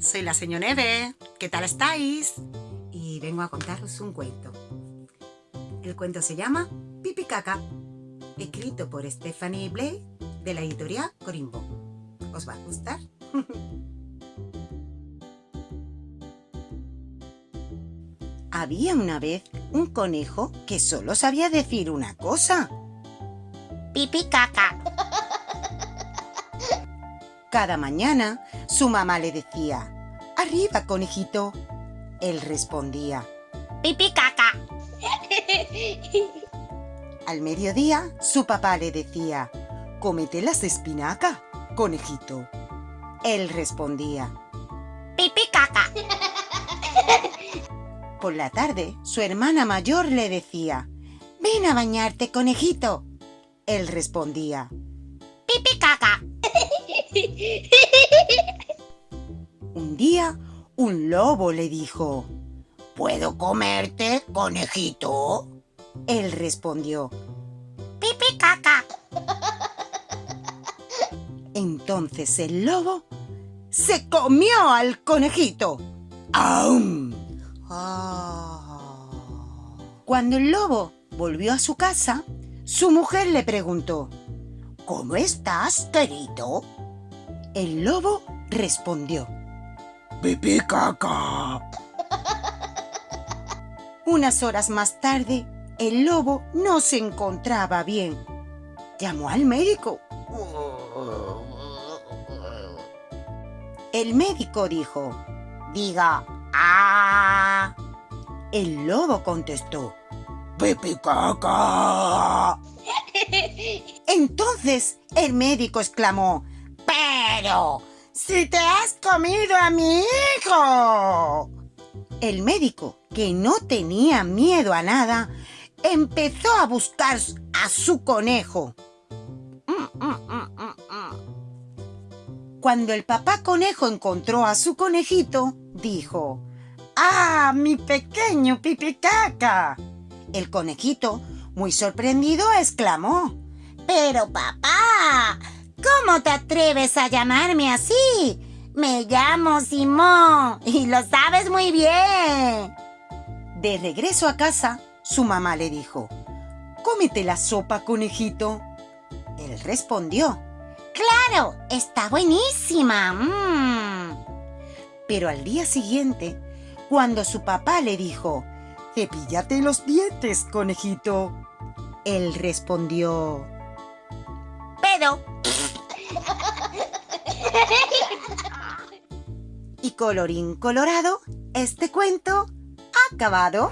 señor Neve. ¿Qué tal estáis? Y vengo a contaros un cuento. El cuento se llama Pipi Caca, escrito por Stephanie Blay de la editorial Corimbo. ¿Os va a gustar? Había una vez un conejo que solo sabía decir una cosa. Pipi caca. Cada mañana su mamá le decía, Arriba, conejito. Él respondía, Pipi caca. Al mediodía su papá le decía, Cómete las espinacas, conejito. Él respondía, Pipi caca. Por la tarde su hermana mayor le decía, Ven a bañarte, conejito. Él respondía, Pipi caca. Un día, un lobo le dijo, ¿Puedo comerte, conejito? Él respondió, Pipi caca. Entonces el lobo se comió al conejito. ¡Aum! Ah. Cuando el lobo volvió a su casa, su mujer le preguntó, ¿Cómo estás, querido? El lobo respondió, Pipí caca. Unas horas más tarde, el lobo no se encontraba bien. Llamó al médico. El médico dijo, diga, ¡ah! El lobo contestó, Pipí caca. Entonces el médico exclamó, ¡Pero! ¡Si te has comido a mi hijo! El médico, que no tenía miedo a nada, empezó a buscar a su conejo. Cuando el papá conejo encontró a su conejito, dijo, ¡Ah, mi pequeño pipicaca! El conejito, muy sorprendido, exclamó, Pero papá, ¿cómo te atreves a llamarme así? Me llamo Simón y lo sabes muy bien. De regreso a casa, su mamá le dijo, Cómete la sopa, conejito. Él respondió, Claro, está buenísima. Mm. pero al día siguiente, cuando su papá le dijo, Cepíllate los dientes, conejito. Él respondió, Pero, y colorín colorado, este cuento ha acabado.